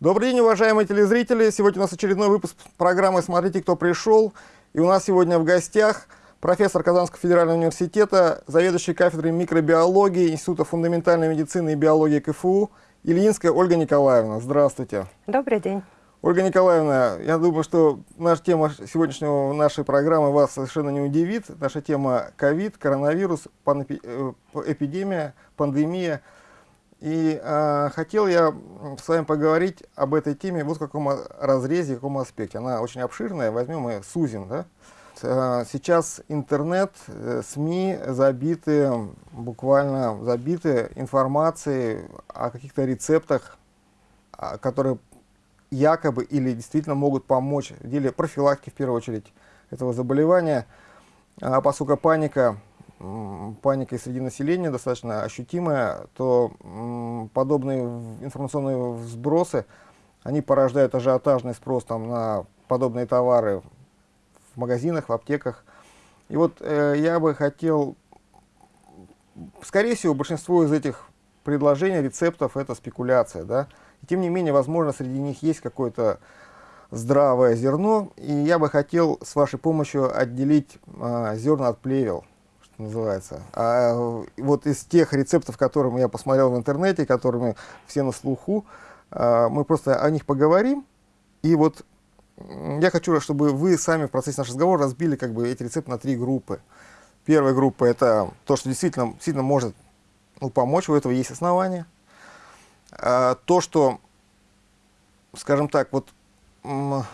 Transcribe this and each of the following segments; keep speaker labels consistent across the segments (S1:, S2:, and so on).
S1: Добрый день, уважаемые телезрители! Сегодня у нас очередной выпуск программы «Смотрите, кто пришел». И у нас сегодня в гостях профессор Казанского федерального университета, заведующий кафедрой микробиологии Института фундаментальной медицины и биологии КФУ Ильинская Ольга Николаевна. Здравствуйте.
S2: Добрый день.
S1: Ольга Николаевна, я думаю, что наша тема сегодняшнего нашей программы вас совершенно не удивит. Наша тема ковид, коронавирус, э, эпидемия, пандемия – и э, хотел я с вами поговорить об этой теме вот в каком разрезе, в каком аспекте. Она очень обширная, возьмем и сузим. Да? Э, сейчас интернет, э, СМИ забиты, буквально забиты информацией о каких-то рецептах, а, которые якобы или действительно могут помочь в деле профилактики, в первую очередь, этого заболевания. А поскольку паника паника среди населения достаточно ощутимая, то подобные информационные сбросы, они порождают ажиотажный спрос там, на подобные товары в магазинах, в аптеках. И вот э, я бы хотел, скорее всего, большинство из этих предложений, рецептов – это спекуляция. Да? И тем не менее, возможно, среди них есть какое-то здравое зерно, и я бы хотел с вашей помощью отделить э, зерна от плевел называется. А вот из тех рецептов, которые я посмотрел в интернете, которыми все на слуху, а, мы просто о них поговорим. И вот я хочу, чтобы вы сами в процессе нашего разговора разбили как бы эти рецепты на три группы. Первая группа – это то, что действительно, действительно может ну, помочь, у этого есть основания. А, то, что, скажем так, вот вы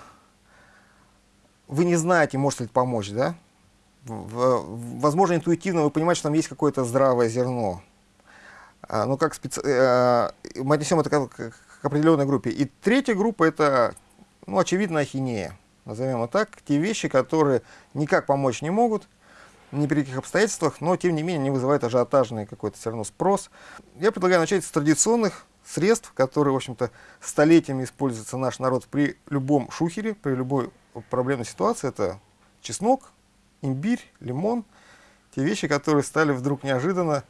S1: не знаете, может ли это помочь, да? Возможно, интуитивно вы понимаете, что там есть какое-то здравое зерно. А, ну, как специ... а, мы отнесем это к, определенной группе. И третья группа – это, ну, очевидно, ахинея. Назовем это так. Те вещи, которые никак помочь не могут, ни при каких обстоятельствах, но, тем не менее, не вызывают ажиотажный какой-то все равно спрос. Я предлагаю начать с традиционных средств, которые, в общем-то, столетиями используется наш народ при любом шухере, при любой проблемной ситуации. Это чеснок, имбирь, лимон, те вещи, которые стали вдруг неожиданно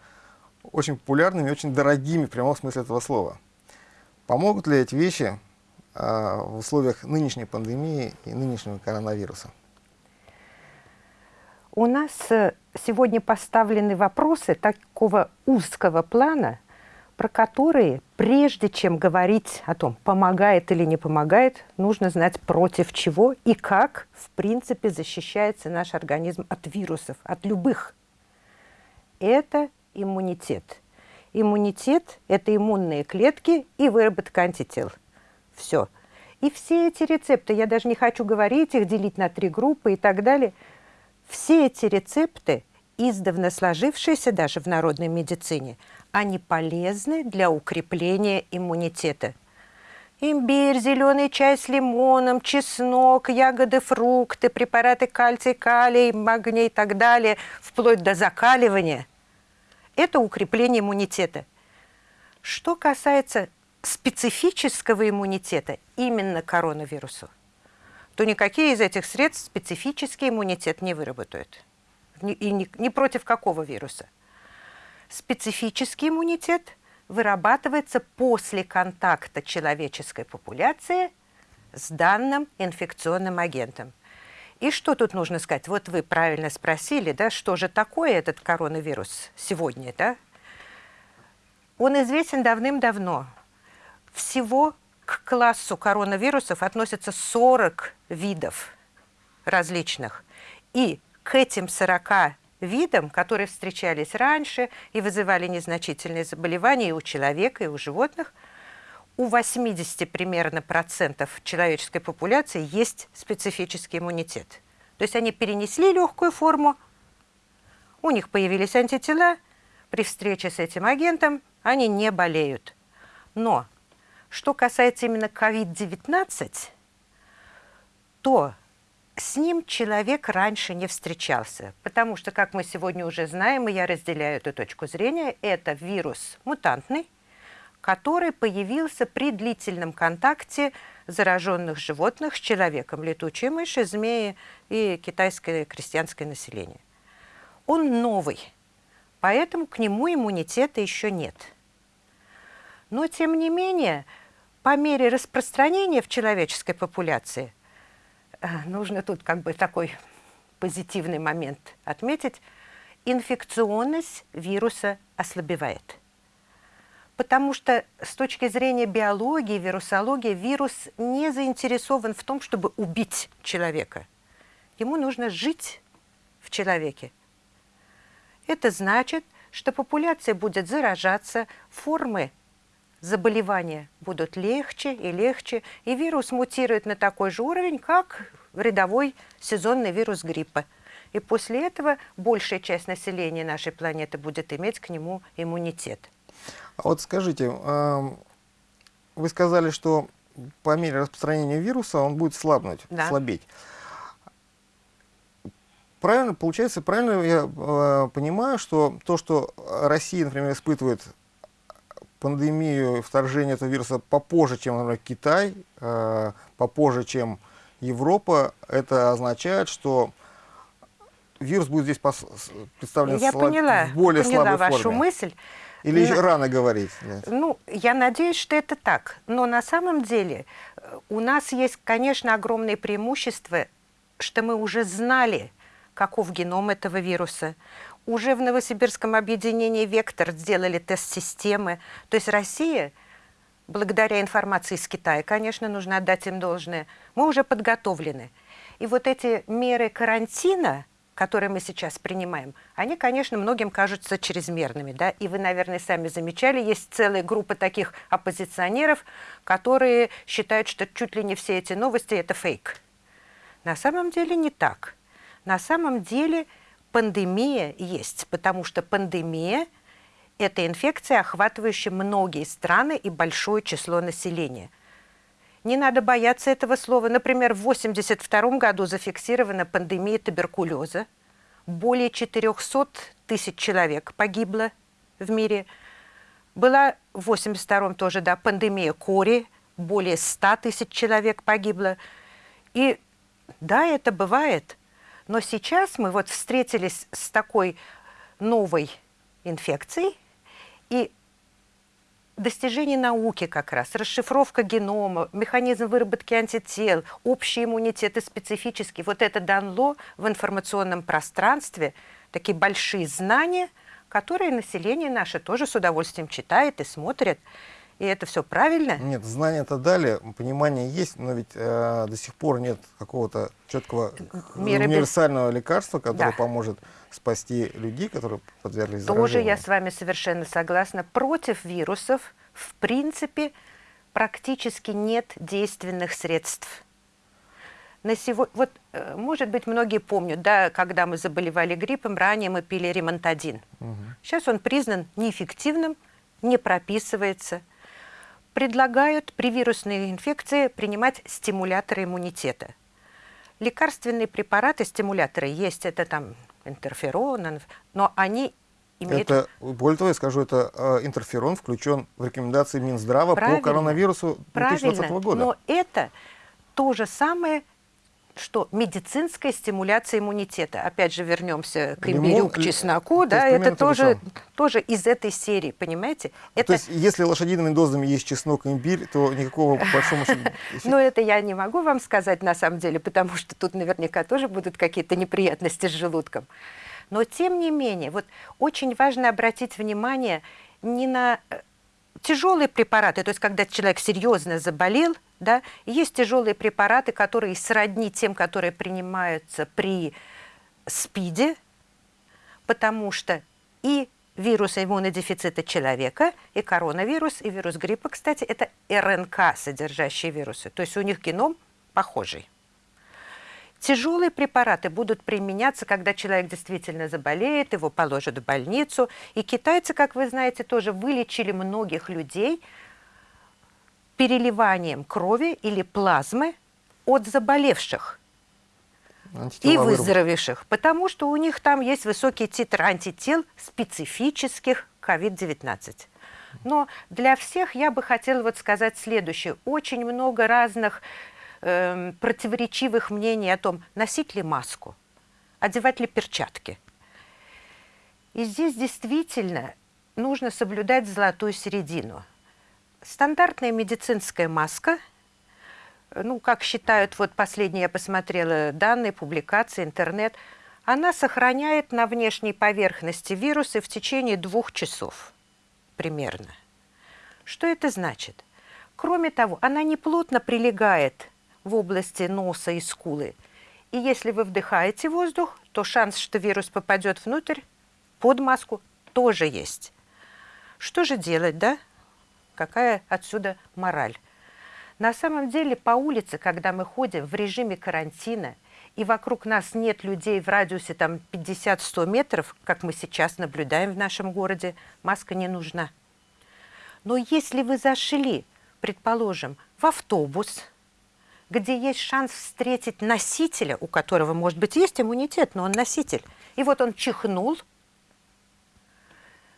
S1: очень популярными, очень дорогими в прямом смысле этого слова. Помогут ли эти вещи э, в условиях нынешней пандемии и нынешнего коронавируса?
S2: У нас э, сегодня поставлены вопросы такого узкого плана, про которые, прежде чем говорить о том, помогает или не помогает, нужно знать против чего и как, в принципе, защищается наш организм от вирусов, от любых. Это иммунитет. Иммунитет – это иммунные клетки и выработка антител. Все. И все эти рецепты, я даже не хочу говорить их, делить на три группы и так далее, все эти рецепты, издавна сложившиеся даже в народной медицине – они полезны для укрепления иммунитета. Имбирь, зеленый чай с лимоном, чеснок, ягоды, фрукты, препараты кальций, калий, магний и так далее, вплоть до закаливания – это укрепление иммунитета. Что касается специфического иммунитета именно коронавирусу, то никакие из этих средств специфический иммунитет не выработают. И ни против какого вируса. Специфический иммунитет вырабатывается после контакта человеческой популяции с данным инфекционным агентом. И что тут нужно сказать? Вот вы правильно спросили, да, что же такое этот коронавирус сегодня, да? Он известен давным-давно. Всего к классу коронавирусов относятся 40 видов различных. И к этим 40 видам, которые встречались раньше и вызывали незначительные заболевания и у человека, и у животных, у 80 примерно процентов человеческой популяции есть специфический иммунитет. То есть они перенесли легкую форму, у них появились антитела, при встрече с этим агентом они не болеют. Но что касается именно COVID-19, то с ним человек раньше не встречался, потому что, как мы сегодня уже знаем, и я разделяю эту точку зрения, это вирус мутантный, который появился при длительном контакте зараженных животных с человеком, летучие мыши, змеи и китайское крестьянское население. Он новый, поэтому к нему иммунитета еще нет. Но, тем не менее, по мере распространения в человеческой популяции, нужно тут как бы такой позитивный момент отметить, инфекционность вируса ослабевает. Потому что с точки зрения биологии, вирусологии, вирус не заинтересован в том, чтобы убить человека. Ему нужно жить в человеке. Это значит, что популяция будет заражаться, формы заболевания будут легче и легче, и вирус мутирует на такой же уровень, как рядовой сезонный вирус гриппа. И после этого большая часть населения нашей планеты будет иметь к нему иммунитет.
S1: А вот скажите, вы сказали, что по мере распространения вируса он будет слабнуть, да. слабеть. Правильно, получается, правильно я э, понимаю, что то, что Россия, например, испытывает пандемию, вторжение этого вируса попозже, чем, например, Китай, э, попозже, чем Европа, это означает, что вирус будет здесь представлен
S2: я слаб... поняла,
S1: в более
S2: поняла
S1: слабой
S2: вашу
S1: форме.
S2: мысль.
S1: Или еще рано говорить?
S2: Нет. Ну, я надеюсь, что это так. Но на самом деле э, у нас есть, конечно, огромное преимущество, что мы уже знали, каков геном этого вируса. Уже в Новосибирском объединении «Вектор» сделали тест-системы. То есть Россия, благодаря информации из Китая, конечно, нужно отдать им должное, мы уже подготовлены. И вот эти меры карантина, которые мы сейчас принимаем, они, конечно, многим кажутся чрезмерными. Да? И вы, наверное, сами замечали, есть целая группа таких оппозиционеров, которые считают, что чуть ли не все эти новости – это фейк. На самом деле не так. На самом деле – пандемия есть, потому что пандемия – это инфекция, охватывающая многие страны и большое число населения. Не надо бояться этого слова. Например, в 1982 году зафиксирована пандемия туберкулеза. Более 400 тысяч человек погибло в мире. Была в 1982 тоже да, пандемия кори, более 100 тысяч человек погибло. И да, это бывает – но сейчас мы вот встретились с такой новой инфекцией, и достижение науки как раз, расшифровка генома, механизм выработки антител, общий иммунитет и специфический, вот это дало в информационном пространстве такие большие знания, которые население наше тоже с удовольствием читает и смотрит и это все правильно?
S1: Нет, знания-то дали, понимание есть, но ведь э, до сих пор нет какого-то четкого Меры универсального без... лекарства, которое да. поможет спасти людей, которые подверглись
S2: Тоже
S1: заражению.
S2: я с вами совершенно согласна. Против вирусов, в принципе, практически нет действенных средств. На сегодня, вот, э, может быть, многие помнят, да, когда мы заболевали гриппом, ранее мы пили ремонтадин. Угу. Сейчас он признан неэффективным, не прописывается – предлагают при вирусной инфекции принимать стимуляторы иммунитета. Лекарственные препараты, стимуляторы есть, это там интерферон, но они имеют...
S1: Это, более того, я скажу, это э, интерферон включен в рекомендации Минздрава
S2: Правильно.
S1: по коронавирусу 2020
S2: Правильно.
S1: года.
S2: Но это то же самое, что медицинская стимуляция иммунитета. Опять же, вернемся к имбирю, к чесноку, да, это тоже, тоже из этой серии, понимаете? Это...
S1: То есть, если лошадиными дозами есть чеснок и имбирь, то никакого большого...
S2: Ну, это я не могу вам сказать на самом деле, потому что тут наверняка тоже будут какие-то неприятности с желудком. Но, тем не менее, вот очень важно обратить внимание не на э, тяжелые препараты, то есть когда человек серьезно заболел, да, есть тяжелые препараты, которые сродни тем, которые принимаются при СПИДе, потому что и вирус иммунодефицита человека, и коронавирус, и вирус гриппа, кстати, это РНК, содержащие вирусы. То есть у них геном похожий. Тяжелые препараты будут применяться, когда человек действительно заболеет, его положат в больницу. И китайцы, как вы знаете, тоже вылечили многих людей переливанием крови или плазмы от заболевших и выздоровевших, потому что у них там есть высокий титр антител специфических COVID-19. Но для всех я бы хотела вот сказать следующее. Очень много разных э, противоречивых мнений о том, носить ли маску, одевать ли перчатки. И здесь действительно нужно соблюдать золотую середину. Стандартная медицинская маска, ну, как считают, вот последние я посмотрела данные, публикации, интернет, она сохраняет на внешней поверхности вирусы в течение двух часов примерно. Что это значит? Кроме того, она не плотно прилегает в области носа и скулы. И если вы вдыхаете воздух, то шанс, что вирус попадет внутрь, под маску, тоже есть. Что же делать, да? Какая отсюда мораль? На самом деле по улице, когда мы ходим в режиме карантина, и вокруг нас нет людей в радиусе там 50-100 метров, как мы сейчас наблюдаем в нашем городе, маска не нужна. Но если вы зашли, предположим, в автобус, где есть шанс встретить носителя, у которого, может быть, есть иммунитет, но он носитель, и вот он чихнул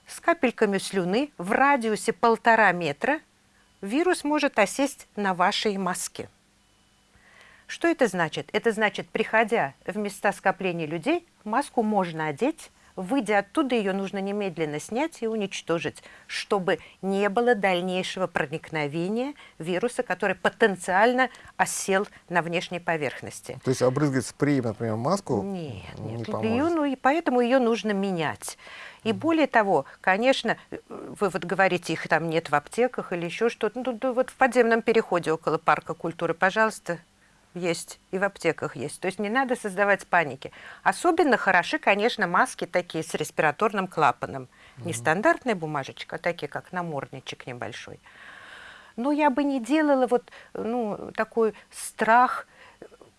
S2: с капельками слюны в радиусе полтора метра, вирус может осесть на вашей маске. Что это значит? Это значит, приходя в места скопления людей, маску можно одеть, выйдя оттуда, ее нужно немедленно снять и уничтожить, чтобы не было дальнейшего проникновения вируса, который потенциально осел на внешней поверхности.
S1: То есть обрызгать спреем, например, маску
S2: нет,
S1: не
S2: нет,
S1: поможет?
S2: ее, ну, и поэтому ее нужно менять. И более того, конечно, вы вот говорите, их там нет в аптеках или еще что-то. Ну, вот в подземном переходе около парка культуры, пожалуйста, есть, и в аптеках есть. То есть не надо создавать паники. Особенно хороши, конечно, маски такие с респираторным клапаном. Не стандартная бумажечка, а такие, как намордничек небольшой. Но я бы не делала вот ну, такой страх,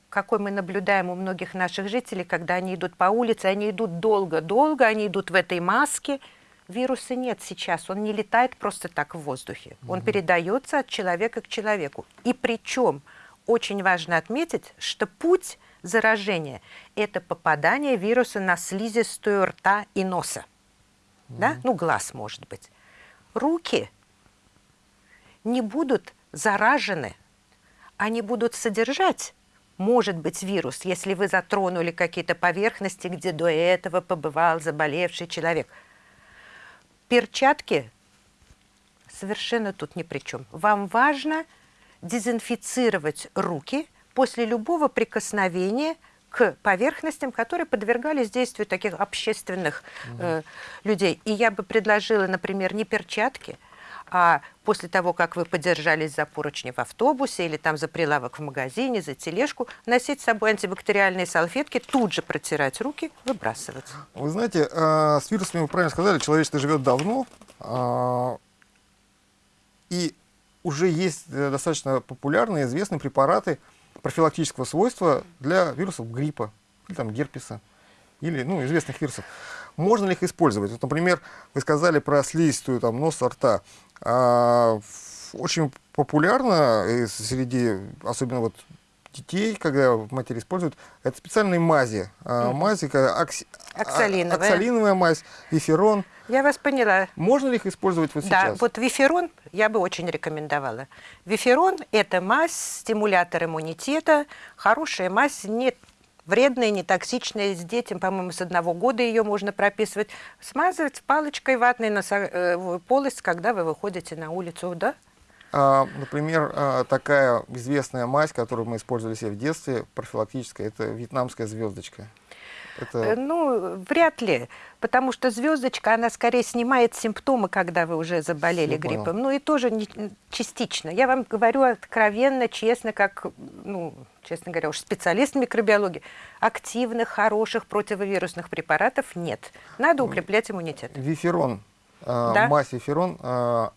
S2: какой мы наблюдаем у многих наших жителей, когда они идут по улице, они идут долго-долго, они идут в этой маске. Вируса нет сейчас, он не летает просто так в воздухе. Он передается от человека к человеку. И причем очень важно отметить, что путь заражения – это попадание вируса на слизистую рта и носа. Да? Ну, глаз, может быть. Руки не будут заражены, они будут содержать, может быть, вирус, если вы затронули какие-то поверхности, где до этого побывал заболевший человек. Перчатки совершенно тут ни при чем. Вам важно дезинфицировать руки после любого прикосновения к поверхностям, которые подвергались действию таких общественных э, людей. И я бы предложила, например, не перчатки, а после того, как вы подержались за поручни в автобусе или там за прилавок в магазине, за тележку, носить с собой антибактериальные салфетки, тут же протирать руки, выбрасывать.
S1: Вы знаете, а, с вирусами, вы правильно сказали, человечество живет давно, а, и уже есть э, достаточно популярные, известные препараты профилактического свойства для вирусов гриппа, или там герпеса, или ну, известных вирусов. Можно ли их использовать? Вот, например, вы сказали про слизистую там, носа, рта. А, очень популярно и среди, особенно вот детей, когда матери используют, это специальные мази. А, мази, как окси- а-
S2: Оксалиновая.
S1: оксалиновая мазь, виферон.
S2: Я вас поняла.
S1: Можно ли их использовать вот
S2: Да,
S1: сейчас?
S2: вот виферон я бы очень рекомендовала. Виферон – это мазь, стимулятор иммунитета, хорошая мазь, не вредная, не токсичная. С детям, по-моему, с одного года ее можно прописывать. Смазывать палочкой ватной на полость, когда вы выходите на улицу, да?
S1: А, например, а, такая известная мазь, которую мы использовали себе в детстве, профилактическая, это вьетнамская звездочка. Это...
S2: Э, Ну, вряд ли, потому что звездочка, она скорее снимает симптомы, когда вы уже заболели
S1: Я понял.
S2: гриппом. Ну и тоже не- частично. Я вам говорю откровенно, честно, как, ну, честно говоря, уж специалист микробиологии, активных, хороших противовирусных препаратов нет. Надо укреплять иммунитет.
S1: Виферон, а,
S2: Да.
S1: мазь виферон, а,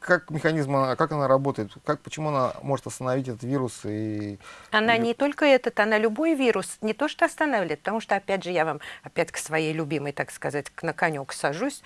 S1: как механизм, она- как она работает? Как, почему она может остановить этот вирус? И...
S2: Она не только этот, она любой вирус не то что останавливает, потому что, опять же, я вам опять к своей любимой, так сказать, на конек сажусь,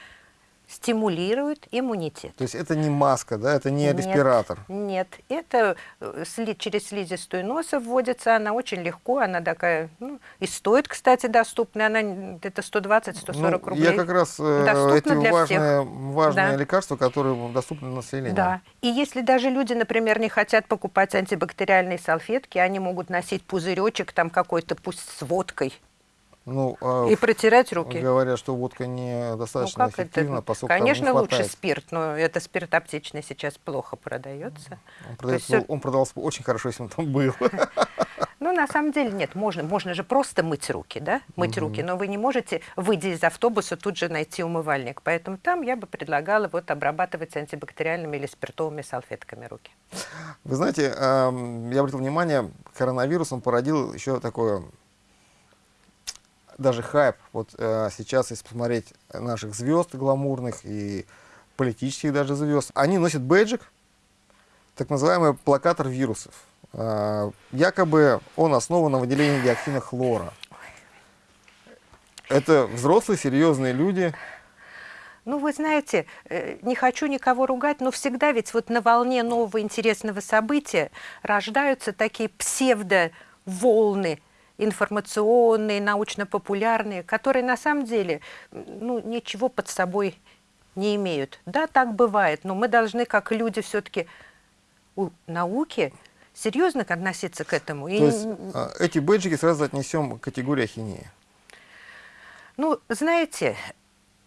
S2: стимулирует иммунитет.
S1: То есть это не маска, да, это не
S2: Нет,
S1: респиратор.
S2: Нет, это э, сли- через слизистую носа вводится, она очень легко, она такая, ну, и стоит, кстати, доступно, она где-то 120-140
S1: Ну,
S2: рублей.
S1: Я как раз э, эти
S2: для
S1: важные, важные
S2: Да.
S1: лекарства, которые доступны населению.
S2: Да. И если даже люди, например, не хотят покупать антибактериальные салфетки, они могут носить пузыречек там какой-то, пусть с водкой.
S1: Ну, а
S2: И протирать руки.
S1: говорят, что водка недостаточно
S2: ну, как
S1: эффективна,
S2: это?
S1: поскольку там не
S2: Конечно, лучше спирт, но это спирт аптечный сейчас плохо продается.
S1: Он,
S2: То есть
S1: продается-
S2: всё-
S1: он продавался очень хорошо, если он там был.
S2: Ну, на самом деле нет, можно, можно же просто мыть руки, да, мыть руки, но вы не можете, выйдя из автобуса, тут же найти умывальник. Поэтому там я бы предлагала вот обрабатывать антибактериальными или спиртовыми салфетками руки.
S1: Вы знаете, ам, я обратил внимание, коронавирус, он породил еще такое, даже хайп. Вот э, сейчас, если посмотреть наших звезд гламурных и политических даже звезд, они носят бейджик, так называемый плакатор вирусов. А, якобы он основан на выделении диоксина хлора. Это взрослые, серьезные люди.
S2: Ну, вы знаете, э, не хочу никого ругать, но всегда ведь вот на волне нового интересного события рождаются такие псевдо-волны информационные, научно-популярные, которые на самом деле ну, ничего под собой не имеют. Да, так бывает, но мы должны, как люди, все-таки у науки серьезно относиться к этому. И
S1: То есть
S2: н-
S1: а, эти бейджики сразу отнесем к категории ахинеи.
S2: Ну, знаете,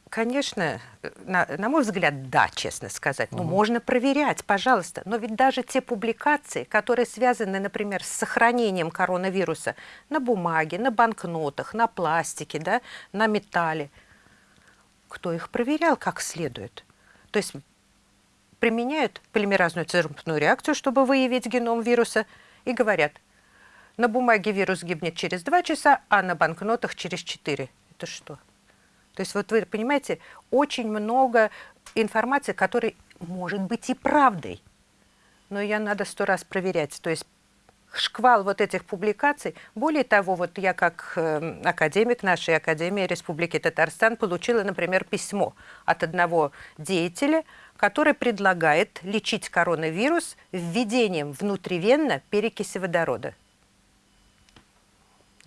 S2: конечно, э, на, на мой взгляд, да, честно сказать. Ну, можно проверять, пожалуйста. Но ведь даже те публикации, которые связаны, например, с сохранением коронавируса на бумаге, на банкнотах, на пластике, да, на металле, кто их проверял как следует? То есть применяют полимеразную церпную реакцию, чтобы выявить геном вируса, и говорят, на бумаге вирус гибнет через 2 часа, а на банкнотах через 4. Это что? То есть вот вы понимаете, очень много информации, которая может быть и правдой, но ее надо сто раз проверять. То есть шквал вот этих публикаций. Более того, вот я как э, академик нашей Академии Республики Татарстан получила, например, письмо от одного деятеля, который предлагает лечить коронавирус введением внутривенно перекиси водорода.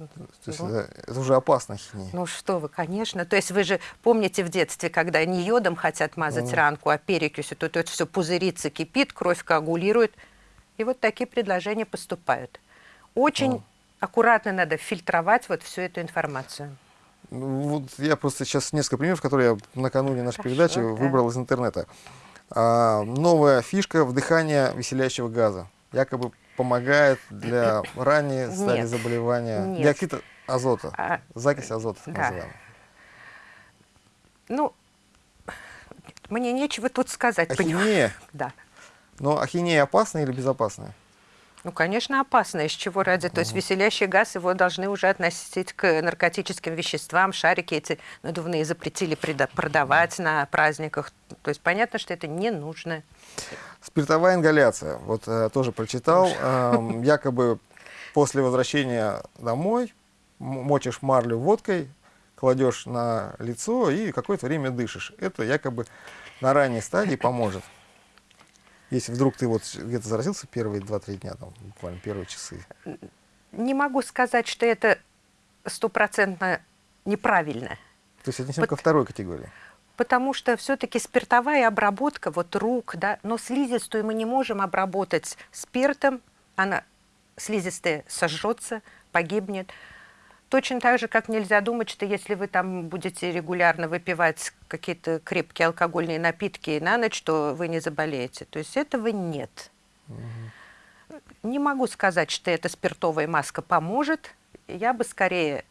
S1: То есть это, это уже опасно ахинея.
S2: Ну что вы, конечно. То есть вы же помните в детстве, когда не йодом хотят мазать ранку, а перекисью, то это все пузырится, кипит, кровь коагулирует. И вот такие предложения поступают. Очень аккуратно надо фильтровать вот всю эту информацию.
S1: Ну, Вот я просто сейчас несколько примеров, которые я накануне нашей
S2: Хорошо,
S1: передачи
S2: да.
S1: выбрал из интернета. А, новая фишка вдыхания веселящего газа. Якобы помогает для ранней стадии заболевания.
S2: Нет.
S1: Диоксид азота.
S2: А,
S1: Закись азота, так
S2: Да.
S1: называемая.
S2: ну, мне нечего тут сказать.
S1: Ахинея.
S2: Да.
S1: Но ахинея опасная или безопасная?
S2: Ну, конечно, опасно. Из чего ради? То есть веселящий газ, его должны уже относить к наркотическим веществам. Шарики эти надувные запретили продавать на праздниках. То есть понятно, что это не нужно.
S1: Спиртовая ингаляция. Вот э, тоже прочитал. Эм, якобы после возвращения домой мочишь марлю водкой, кладешь на лицо и какое-то время дышишь. Это якобы на ранней стадии поможет. Если вдруг ты вот где-то заразился первые 2-3 дня, там, буквально первые часы.
S2: Не могу сказать, что это стопроцентно неправильно.
S1: То есть отнесем
S2: Вот-
S1: ко второй категории.
S2: Потому что все-таки спиртовая обработка вот рук, да, но слизистую мы не можем обработать спиртом, она слизистая сожжется, погибнет. Точно так же, как нельзя думать, что если вы там будете регулярно выпивать какие-то крепкие алкогольные напитки на ночь, то вы не заболеете. То есть этого нет. Не могу сказать, что эта спиртовая маска поможет. Я бы скорее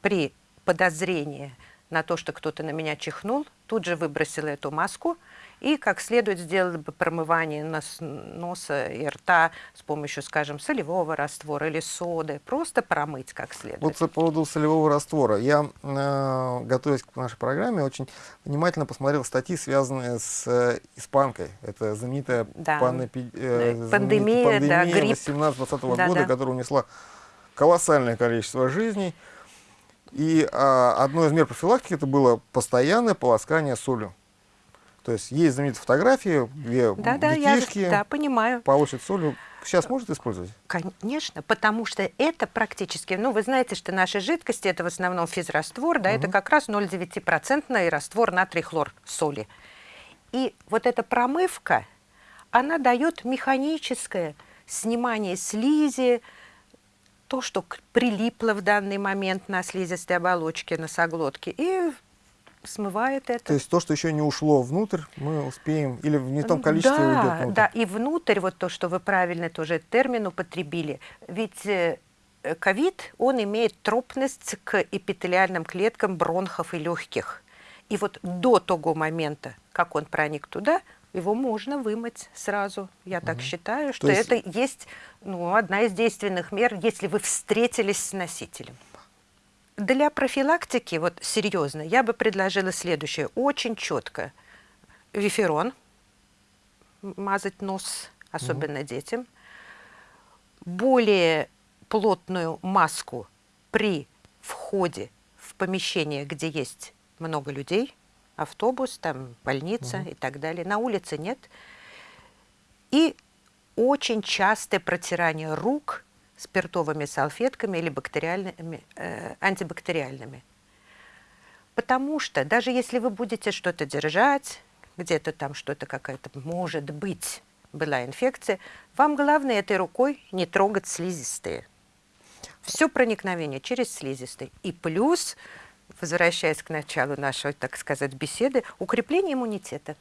S2: при подозрении на то, что кто-то на меня чихнул, тут же выбросила эту маску и как следует сделала бы промывание нос- носа и рта с помощью, скажем, солевого раствора или соды. Просто промыть как следует.
S1: Вот по поводу солевого раствора. Я, э, готовясь к нашей программе, очень внимательно посмотрел статьи, связанные с э, испанкой. Это знаменитая
S2: Да. Да,
S1: знаменитая
S2: пандемия, да,
S1: пандемия
S2: грипп.
S1: 18-20
S2: Да,
S1: года,
S2: да.
S1: которая унесла колоссальное количество жизней. И а, одной из мер профилактики это было постоянное полоскание солью. То есть есть знаменитые фотографии, где
S2: да, да, я
S1: детишки
S2: да, понимаю.
S1: полощут солью. Сейчас может использовать?
S2: Конечно, потому что это практически, ну, вы знаете, что наши жидкости, это в основном физраствор, да, это как раз 0,9% раствор натрий-хлор соли. И вот эта промывка, она дает механическое снимание слизи, то, что прилипло в данный момент на слизистой оболочке носоглотки, и смывает это.
S1: То есть то, что еще не ушло внутрь, мы успеем, или в не том количестве
S2: да,
S1: уйдет внутрь?
S2: Да, и внутрь, вот то, что вы правильно тоже термин употребили, ведь э, ковид, он имеет тропность к эпителиальным клеткам бронхов и легких. И вот до того момента, как он проник туда, его можно вымыть сразу. Я угу. так считаю, что есть... это есть ну, одна из действенных мер, если вы встретились с носителем. Для профилактики, вот серьезно, я бы предложила следующее. Очень четко. Виферон, мазать нос, особенно угу. детям. Более плотную маску при входе в помещение, где есть много людей, автобус, там больница угу. и так далее. На улице нет. И очень частое протирание рук спиртовыми салфетками или бактериальными, э, антибактериальными. Потому что даже если вы будете что-то держать, где-то там что-то какая-то, может быть, была инфекция, вам главное этой рукой не трогать слизистые. Все проникновение через слизистые. И плюс возвращаясь к началу нашей, так сказать, беседы, укрепление иммунитета.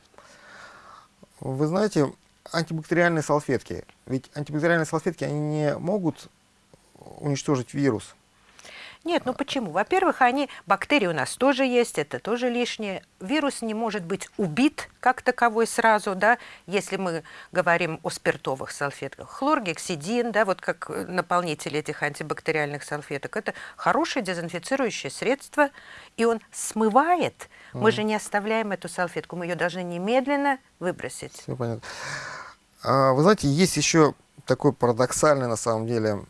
S1: Вы знаете, антибактериальные салфетки, ведь антибактериальные салфетки, они не могут уничтожить вирус.
S2: Нет, ну почему? Во-первых, они, бактерии у нас тоже есть, это тоже лишнее. Вирус не может быть убит как таковой сразу, да, если мы говорим о спиртовых салфетках. Хлоргексидин, да, вот как наполнитель этих антибактериальных салфеток, это хорошее дезинфицирующее средство, и он смывает. Mm. Мы же не оставляем эту салфетку, мы ее должны немедленно выбросить.
S1: Все понятно. А, вы знаете, есть еще такой парадоксальный, на самом деле,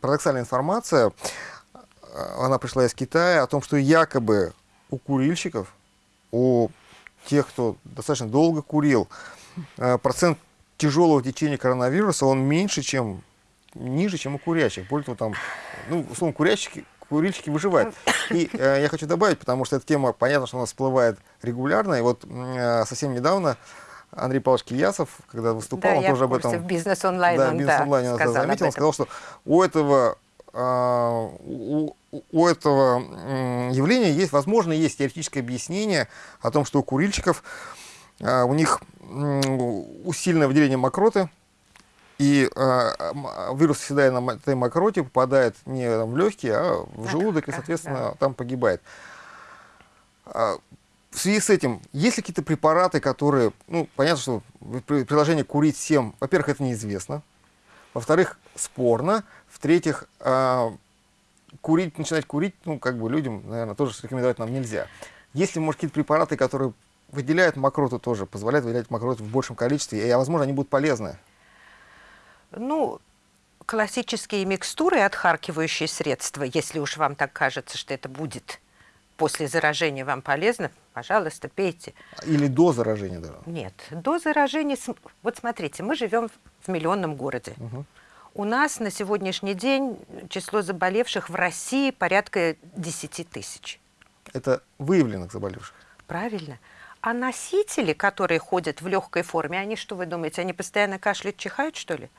S1: парадоксальная информация, она пришла из Китая, о том, что якобы у курильщиков, у тех, кто достаточно долго курил, э, процент тяжелого течения коронавируса, он меньше, чем, ниже, чем у курящих. Более того, там, ну, условно, курящики, курильщики выживают. И э, я хочу добавить, потому что эта тема, понятно, что у нас всплывает регулярно, и вот э, совсем недавно Андрей Павлович Киясов, когда выступал,
S2: да,
S1: он тоже об этом...
S2: в бизнес-онлайн
S1: да, бизнес онлайн да, сказал заметил, он сказал, что у этого, э, у, у этого явления есть, возможно, есть теоретическое объяснение о том, что у курильщиков э, у них усиленное выделение мокроты, и э, вирус, оседая на этой мокроте, попадает не там, в легкие, а в желудок, и, соответственно, там погибает. А, в связи с этим, есть ли какие-то препараты, которые, ну, понятно, что приложение курить всем, во-первых, это неизвестно, во-вторых, спорно, в-третьих, э, курить, начинать курить, ну, как бы людям, наверное, тоже рекомендовать нам нельзя. Есть ли, может, какие-то препараты, которые выделяют мокроту тоже, позволяют выделять мокроту в большем количестве, и, а, возможно, они будут полезны?
S2: Ну, классические микстуры, отхаркивающие средства, если уж вам так кажется, что это будет после заражения вам полезно, пожалуйста, пейте.
S1: Или до заражения даже?
S2: Нет, до заражения... Вот смотрите, мы живем в миллионном городе. Угу. У нас на сегодняшний день число заболевших в России порядка 10 тысяч.
S1: Это выявленных заболевших?
S2: Правильно. А носители, которые ходят в легкой форме, они что вы думаете, они постоянно кашляют, чихают, что ли?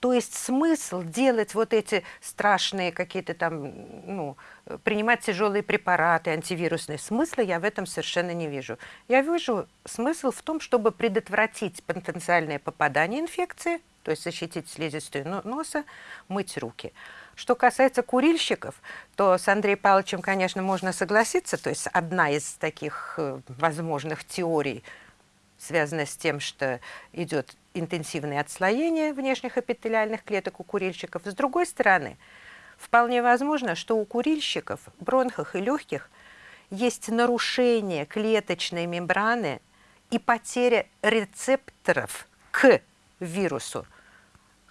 S2: То есть смысл делать вот эти страшные какие-то там, ну, принимать тяжелые препараты антивирусные, смысла я в этом совершенно не вижу. Я вижу смысл в том, чтобы предотвратить потенциальное попадание инфекции, то есть защитить слизистую носа, мыть руки. Что касается курильщиков, то с Андреем Павловичем, конечно, можно согласиться. То есть одна из таких э, возможных теорий связана с тем, что идет интенсивное отслоение внешних эпителиальных клеток у курильщиков. С другой стороны, вполне возможно, что у курильщиков, бронхах и легких есть нарушение клеточной мембраны и потеря рецепторов к вирусу.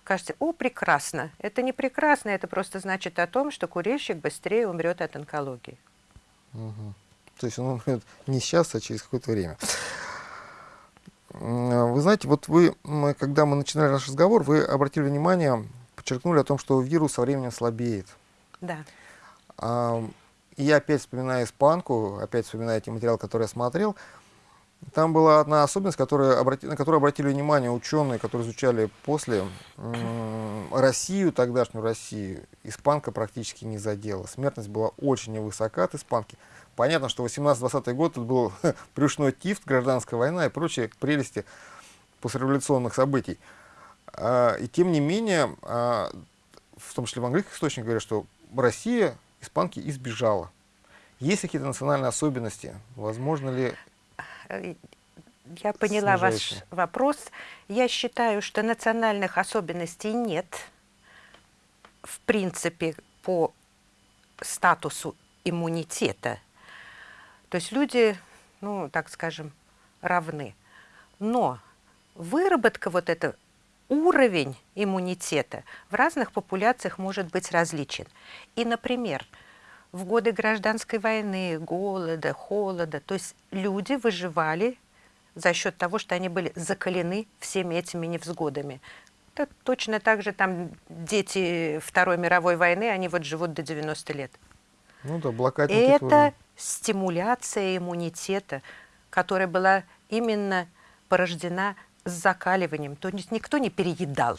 S2: Скажете, о, прекрасно. Это не прекрасно, это просто значит о том, что курильщик быстрее умрет от онкологии.
S1: Угу. То есть он умрет не сейчас, а через какое-то время. Вы знаете, вот вы, когда мы начинали наш разговор, вы обратили внимание, подчеркнули о том, что вирус со временем слабеет.
S2: Да.
S1: И я опять вспоминаю испанку, опять вспоминаю те материалы, которые я смотрел. Там была одна особенность, которая обрати, на которую обратили внимание ученые, которые изучали после Россию, тогдашнюю Россию. Испанка практически не задела. Смертность была очень невысока от испанки. Понятно, что 18-20 год это был брюшной тифт, гражданская война и прочие прелести послереволюционных событий. А, и тем не менее, а, в том числе в английских источниках говорят, что Россия испанки избежала. Есть какие-то национальные особенности? Возможно ли
S2: Э, я поняла ваш вопрос. Я считаю, что национальных особенностей нет. В принципе, по статусу иммунитета. То есть люди, ну, так скажем, равны. Но выработка вот этого уровень иммунитета в разных популяциях может быть различен. И, например, в годы гражданской войны, голода, холода. То есть люди выживали за счет того, что они были закалены всеми этими невзгодами. Это точно так же там дети Второй мировой войны, они вот живут до 90 лет.
S1: Ну да, блокадники
S2: Это тоже. Стимуляция иммунитета, которая была именно порождена с закаливанием. То есть никто не переедал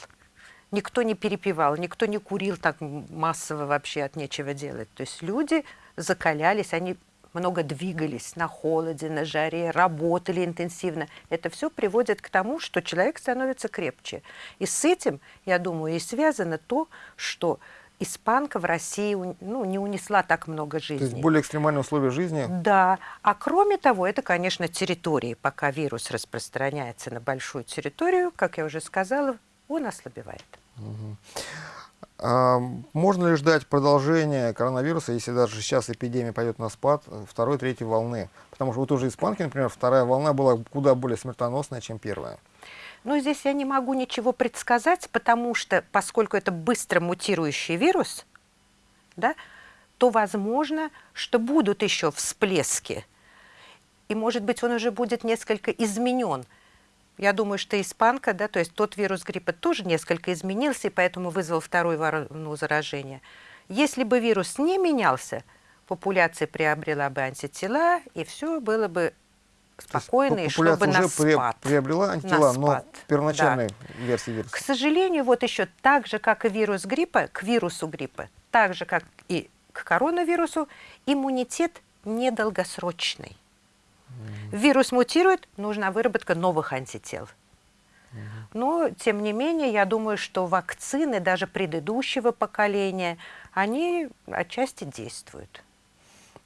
S2: никто не перепивал, никто не курил так массово вообще от нечего делать. То есть люди закалялись, они много двигались на холоде, на жаре, работали интенсивно. Это все приводит к тому, что человек становится крепче. И с этим, я думаю, и связано то, что испанка в России ну, не унесла так много жизней.
S1: То есть более экстремальные условия жизни?
S2: Да. А кроме того, это, конечно, территории. Пока вирус распространяется на большую территорию, как я уже сказала, он ослабевает. Угу.
S1: А, можно ли ждать продолжения коронавируса, если даже сейчас эпидемия пойдет на спад, второй, третьей волны? Потому что вот уже испанки, например, вторая волна была куда более смертоносная, чем первая.
S2: Ну, здесь я не могу ничего предсказать, потому что, поскольку это быстро мутирующий вирус, да, то возможно, что будут еще всплески. И, может быть, он уже будет несколько изменен – я думаю, что испанка, да, то есть тот вирус гриппа тоже несколько изменился, и поэтому вызвал вторую волну заражения. Если бы вирус не менялся, популяция приобрела бы антитела, и все было бы спокойно, и шло бы на спад.
S1: приобрела антитела, но первоначальной да. версии вируса.
S2: К сожалению, вот еще так же, как и вирус гриппа, к вирусу гриппа, так же, как и к коронавирусу, иммунитет недолгосрочный. Вирус мутирует, нужна выработка новых антител. Но, тем не менее, я думаю, что вакцины даже предыдущего поколения, они отчасти действуют.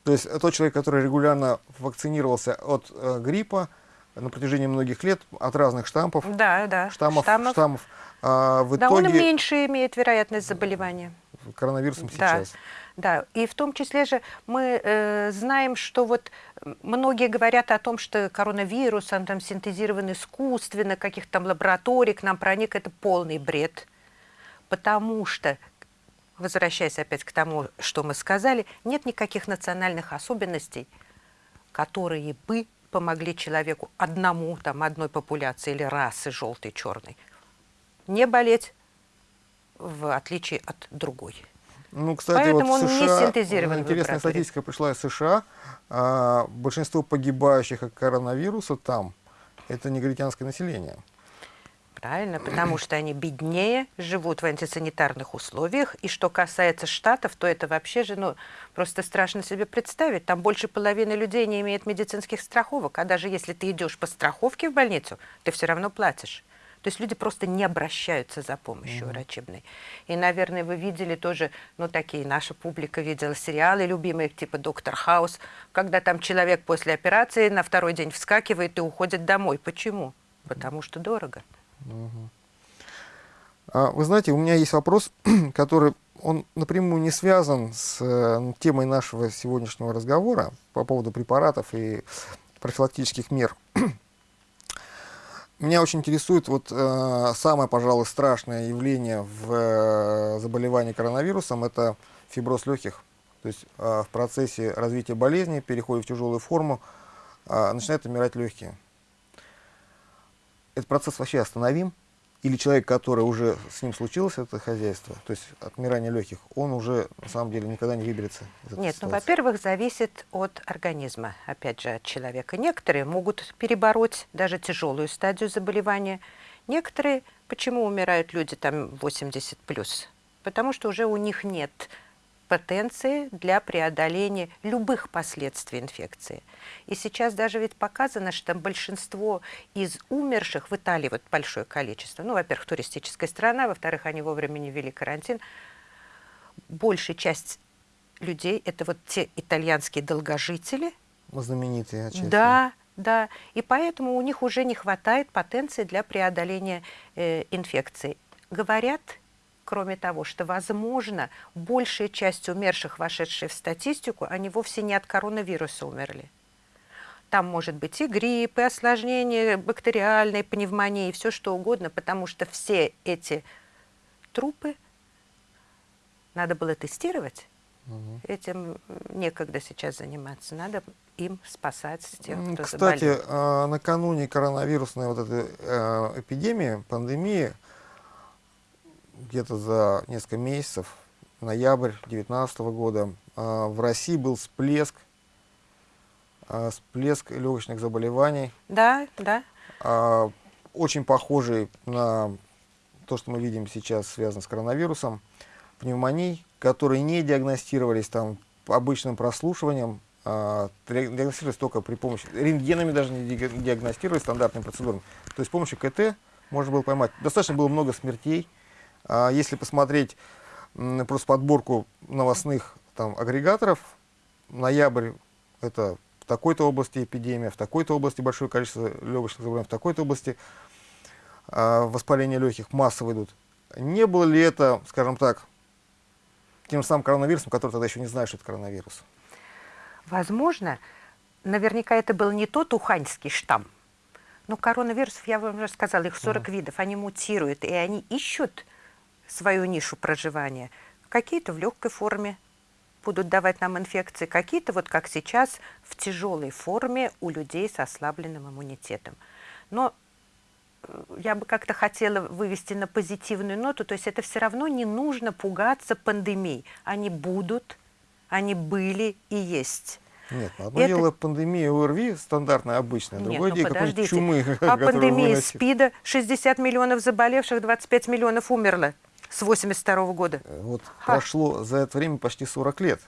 S1: То есть тот человек, который регулярно вакцинировался от э, гриппа на протяжении многих лет, от разных штампов,
S2: да, да.
S1: штаммов, штаммов, штаммов а, в
S2: да,
S1: итоге...
S2: он меньше имеет вероятность заболевания.
S1: Коронавирусом
S2: да.
S1: сейчас.
S2: Да, и в том числе же мы э, знаем, что вот многие говорят о том, что коронавирус, он там синтезирован искусственно, каких-то там лабораторий к нам проник, это полный бред. Потому что, возвращаясь опять к тому, что мы сказали, нет никаких национальных особенностей, которые бы помогли человеку одному, там, одной популяции или расы желтой, черной, не болеть в отличие от другой.
S1: Ну, кстати, Поэтому вот он США, не синтезирован. Интересная статистика пришла из США. А, большинство погибающих от коронавируса там – это негритянское население.
S2: Правильно, потому что они беднее, живут в антисанитарных условиях. И что касается штатов, то это вообще же, ну, просто страшно себе представить. Там больше половины людей не имеет медицинских страховок. А даже если ты идешь по страховке в больницу, ты все равно платишь. То есть люди просто не обращаются за помощью mm -hmm. врачебной. И, наверное, вы видели тоже, ну, такие, наша публика видела сериалы любимые, типа «Доктор Хаус», когда там человек после операции на второй день вскакивает и уходит домой. Почему? Потому что дорого.
S1: А, вы знаете, у меня есть вопрос, который он напрямую не связан с э, темой нашего сегодняшнего разговора по поводу препаратов и профилактических мер. Меня очень интересует вот э, самое, пожалуй, страшное явление в э, заболевании коронавирусом – это фиброз легких. То есть э, в процессе развития болезни, перехода в тяжелую форму, э, начинают умирать легкие. Этот процесс вообще остановим? или человек, который уже с ним случилось это хозяйство, то есть отмирание легких, он уже на самом деле никогда не выберется из этой
S2: Нет, ну,
S1: ситуации?
S2: во-первых, зависит от организма, опять же, от человека. Некоторые могут перебороть даже тяжелую стадию заболевания. Некоторые, почему умирают люди там 80 плюс? Потому что уже у них нет потенции для преодоления любых последствий инфекции. И сейчас даже ведь показано, что большинство из умерших в Италии, вот большое количество, ну, во-первых, туристическая страна, во-вторых, они вовремя не ввели карантин, большая часть людей – это вот те итальянские долгожители.
S1: Знаменитые отчасти.
S2: Да, да. И поэтому у них уже не хватает потенции для преодоления э, инфекции. Говорят, кроме того, что, возможно, большая часть умерших, вошедших в статистику, они вовсе не от коронавируса умерли. Там может быть и грипп, и осложнения бактериальной пневмонии, и все что угодно, потому что все эти трупы надо было тестировать. Угу. Этим некогда сейчас заниматься. Надо им спасать тех, кто
S1: Кстати,
S2: заболел.
S1: А, накануне коронавирусной вот этой э, эпидемии, пандемии, где-то за несколько месяцев, ноябрь 2019 года, а, в России был всплеск, а, всплеск легочных заболеваний.
S2: Да, да.
S1: А, очень похожий на то, что мы видим сейчас, связано с коронавирусом, пневмоний, которые не диагностировались там обычным прослушиванием, диагностировались только при помощи, рентгенами даже не диагностировались стандартными процедурами. То есть с помощью КТ можно было поймать. Достаточно было много смертей, если посмотреть просто подборку новостных там, агрегаторов, ноябрь – это в такой-то области эпидемия, в такой-то области большое количество легочных заболеваний, в такой-то области э, воспаления легких массово идут. Не было ли это, скажем так, тем самым коронавирусом, который тогда еще не знает, что это коронавирус?
S2: Возможно. Наверняка это был не тот уханьский штамм. Но коронавирусов, я вам уже сказала, их 40 mm. видов, они мутируют, и они ищут свою нишу проживания. Какие-то в легкой форме будут давать нам инфекции, какие-то, вот как сейчас, в тяжелой форме у людей с ослабленным иммунитетом. Но я бы как-то хотела вывести на позитивную ноту, то есть это все равно не нужно пугаться пандемий. Они будут, они были и есть.
S1: Нет, ну одно это... дело пандемия ОРВИ, стандартная, обычная,
S2: Нет,
S1: другое
S2: ну
S1: дело какой-нибудь чумы.
S2: А пандемия СПИДа, 60 миллионов заболевших, 25 миллионов умерло с 82 -го года.
S1: Э, вот Ха. прошло за это время почти 40 лет.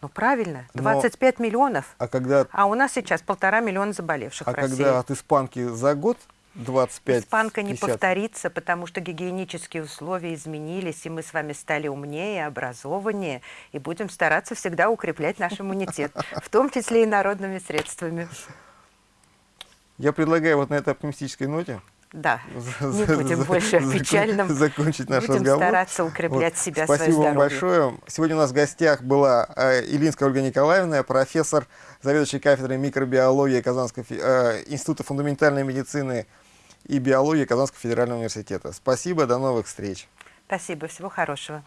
S2: Ну правильно, 25 Но, миллионов.
S1: А, когда,
S2: а у нас сейчас полтора миллиона заболевших
S1: а когда от испанки за год 25
S2: Испанка
S1: 50.
S2: не повторится, потому что гигиенические условия изменились, и мы с вами стали умнее, образованнее, и будем стараться всегда укреплять наш иммунитет, в том числе и народными средствами.
S1: Я предлагаю вот на этой оптимистической ноте
S2: да, не будем больше о печальном.
S1: Закончить наш
S2: будем
S1: разговор.
S2: стараться укреплять себя,
S1: Спасибо
S2: свое
S1: вам большое. Сегодня у нас в гостях была Илинская Ольга Николаевна, профессор, заведующий кафедрой микробиологии Казанского института фундаментальной медицины и биологии Казанского федерального университета. Спасибо, до новых встреч.
S2: Спасибо, всего хорошего.